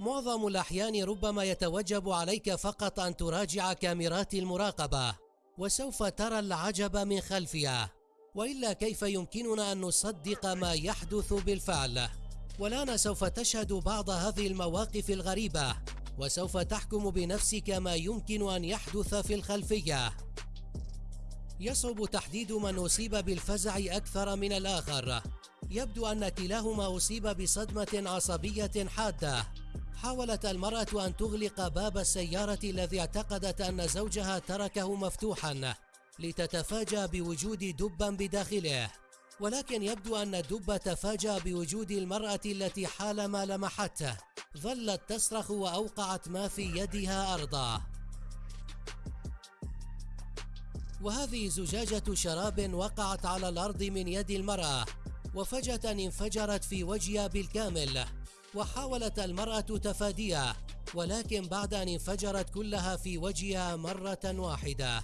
معظم الأحيان ربما يتوجب عليك فقط أن تراجع كاميرات المراقبة وسوف ترى العجب من خلفها. وإلا كيف يمكننا أن نصدق ما يحدث بالفعل؟ والآن سوف تشهد بعض هذه المواقف الغريبة وسوف تحكم بنفسك ما يمكن أن يحدث في الخلفية. يصعب تحديد من أصيب بالفزع أكثر من الآخر. يبدو أن كلاهما أصيب بصدمة عصبية حادة. حاولت المرأة أن تغلق باب السيارة الذي اعتقدت أن زوجها تركه مفتوحا لتتفاجأ بوجود دبا بداخله. ولكن يبدو أن الدب تفاجأ بوجود المرأة التي حالما لمحته. ظلت تصرخ وأوقعت ما في يدها أرضا. وهذه زجاجة شراب وقعت على الأرض من يد المرأة وفجأة انفجرت في وجهها بالكامل. وحاولت المرأة تفاديها ولكن بعد أن انفجرت كلها في وجهها مرة واحدة.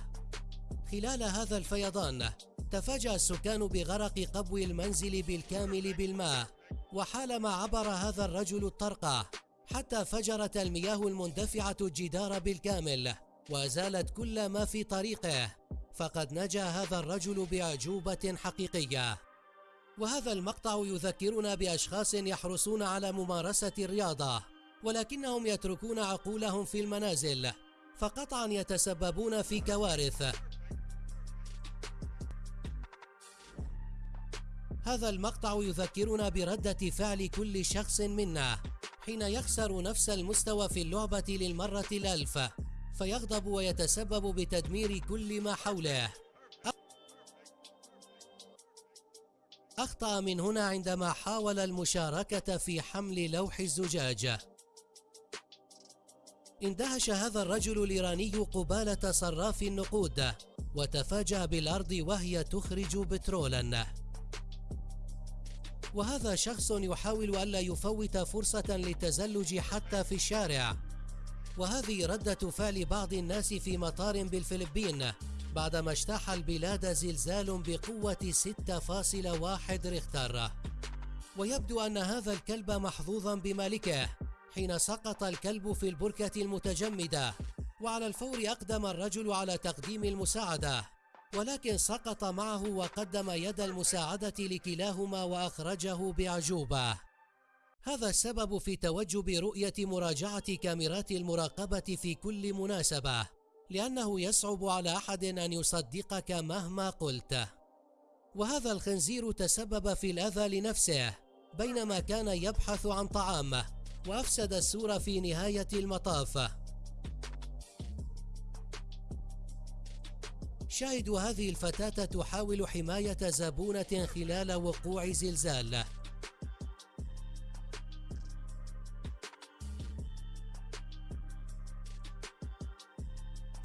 خلال هذا الفيضان تفاجأ السكان بغرق قبو المنزل بالكامل بالماء وحالما عبر هذا الرجل الطرقة حتى فجرت المياه المندفعة الجدار بالكامل وزالت كل ما في طريقه. فقد نجا هذا الرجل بأعجوبة حقيقية. وهذا المقطع يذكرنا بأشخاص يحرصون على ممارسة الرياضة ولكنهم يتركون عقولهم في المنازل فقطعا يتسببون في كوارث. هذا المقطع يذكرنا بردة فعل كل شخص منا حين يخسر نفس المستوى في اللعبة للمرة الألف فيغضب ويتسبب بتدمير كل ما حوله. أخطأ من هنا عندما حاول المشاركة في حمل لوح الزجاج اندهش هذا الرجل الإيراني قبالة صراف النقود وتفاجأ بالأرض وهي تخرج بترولا. وهذا شخص يحاول ألا يفوت فرصة للتزلج حتى في الشارع. وهذه ردة فعل بعض الناس في مطار بالفلبين بعدما اجتاح البلاد زلزال بقوة 6.1 ريختر ويبدو أن هذا الكلب محظوظا بمالكه حين سقط الكلب في البركة المتجمدة. وعلى الفور أقدم الرجل على تقديم المساعدة. ولكن سقط معه وقدم يد المساعدة لكلاهما وأخرجه بأعجوبة هذا السبب في توجب رؤية مراجعة كاميرات المراقبة في كل مناسبة. لأنه يصعب على أحد أن يصدقك مهما قلت. وهذا الخنزير تسبب في الأذى لنفسه بينما كان يبحث عن طعام وأفسد السور في نهاية المطاف. شاهد هذه الفتاة تحاول حماية زبونة خلال وقوع زلزال.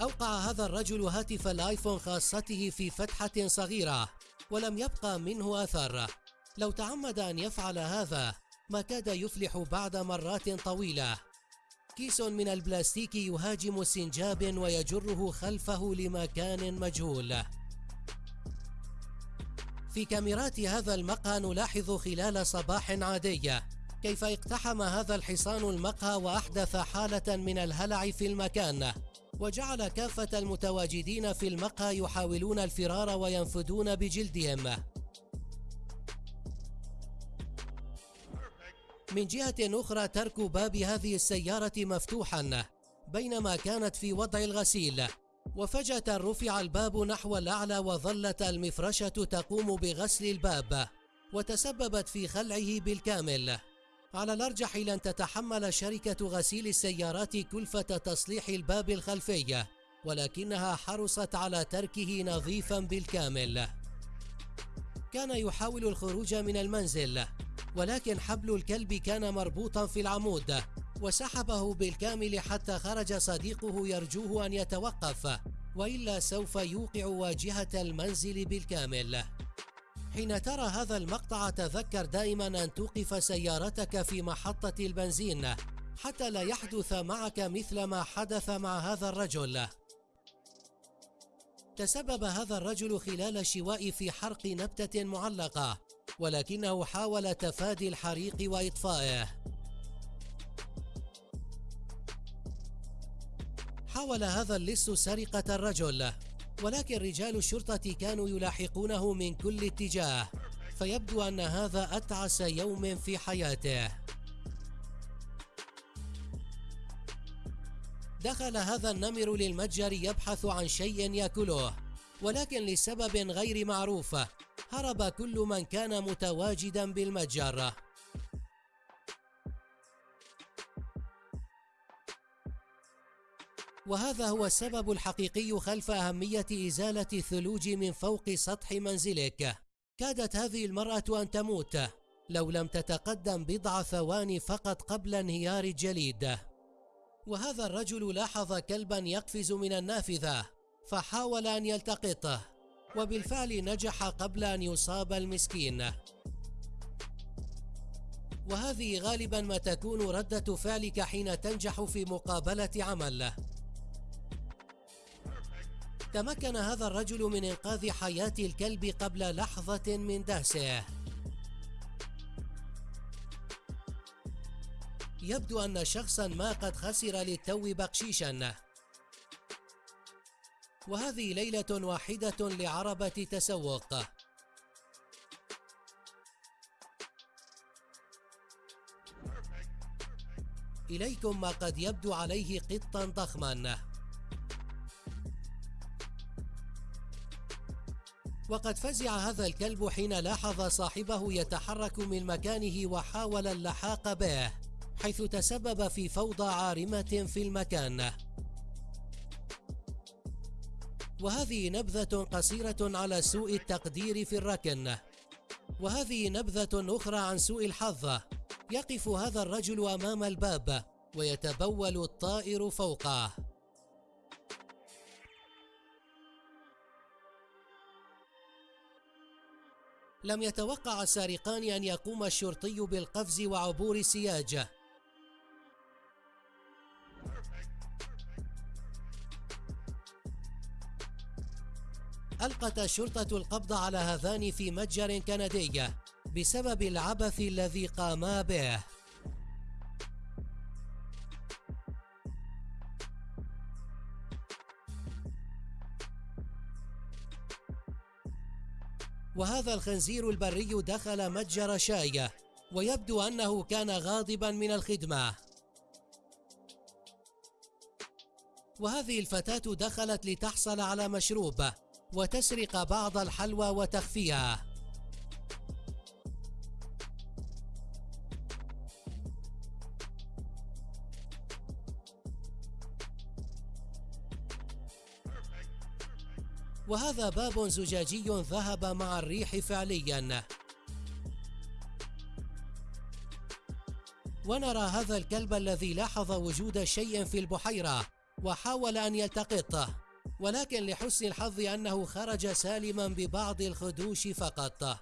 أوقع هذا الرجل هاتف الآيفون خاصته في فتحة صغيرة ولم يبقى منه أثر. لو تعمد أن يفعل هذا ما كاد يفلح بعد مرات طويلة. كيس من البلاستيك يهاجم سنجاب ويجره خلفه لمكان مجهول. في كاميرات هذا المقهى نلاحظ خلال صباح عادي. كيف اقتحم هذا الحصان المقهى وأحدث حالة من الهلع في المكان؟ وجعل كافة المتواجدين في المقهى يحاولون الفرار وينفذون بجلدهم. من جهة أخرى ترك باب هذه السيارة مفتوحا بينما كانت في وضع الغسيل. وفجأة رفع الباب نحو الأعلى وظلت المفرشة تقوم بغسل الباب وتسببت في خلعه بالكامل. على الأرجح لن تتحمل شركة غسيل السيارات كلفة تصليح الباب الخلفي ولكنها حرصت على تركه نظيفا بالكامل. كان يحاول الخروج من المنزل ولكن حبل الكلب كان مربوطا في العمود وسحبه بالكامل حتى خرج صديقه يرجوه أن يتوقف وإلا سوف يوقع واجهة المنزل بالكامل. حين ترى هذا المقطع تذكر دائما أن توقف سيارتك في محطة البنزين حتى لا يحدث معك مثل ما حدث مع هذا الرجل. تسبب هذا الرجل خلال الشواء في حرق نبتة معلقة ولكنه حاول تفادي الحريق وإطفائه. حاول هذا اللص سرقة الرجل. ولكن رجال الشرطة كانوا يلاحقونه من كل اتجاه فيبدو أن هذا أتعس يوم في حياته. دخل هذا النمر للمتجر يبحث عن شيء يأكله ولكن لسبب غير معروف هرب كل من كان متواجدا بالمتجر. وهذا هو السبب الحقيقي خلف أهمية إزالة الثلوج من فوق سطح منزلك. كادت هذه المرأة أن تموت لو لم تتقدم بضع ثواني فقط قبل انهيار الجليد. وهذا الرجل لاحظ كلبا يقفز من النافذة فحاول أن يلتقطه وبالفعل نجح قبل أن يصاب المسكين. وهذه غالبا ما تكون ردة فعلك حين تنجح في مقابلة عمل. تمكن هذا الرجل من إنقاذ حياة الكلب قبل لحظة من دهسه. يبدو أن شخصا ما قد خسر للتو بقشيشا. وهذه ليلة واحدة لعربة تسوق. إليكم ما قد يبدو عليه قطا ضخما. وقد فزع هذا الكلب حين لاحظ صاحبه يتحرك من مكانه وحاول اللحاق به حيث تسبب في فوضى عارمة في المكان. وهذه نبذة قصيرة على سوء التقدير في الركن. وهذه نبذة أخرى عن سوء الحظ. يقف هذا الرجل أمام الباب ويتبول الطائر فوقه. لم يتوقع السارقان أن يقوم الشرطي بالقفز وعبور السياج ألقت الشرطة القبض على هذان في متجر كندي بسبب العبث الذي قاما به. وهذا الخنزير البري دخل متجر شاي ويبدو أنه كان غاضبا من الخدمة. وهذه الفتاة دخلت لتحصل على مشروب وتسرق بعض الحلوى وتخفيها. وهذا باب زجاجي ذهب مع الريح فعليا. ونرى هذا الكلب الذي لاحظ وجود شيء في البحيرة وحاول أن يلتقطه ولكن لحسن الحظ أنه خرج سالما ببعض الخدوش فقط.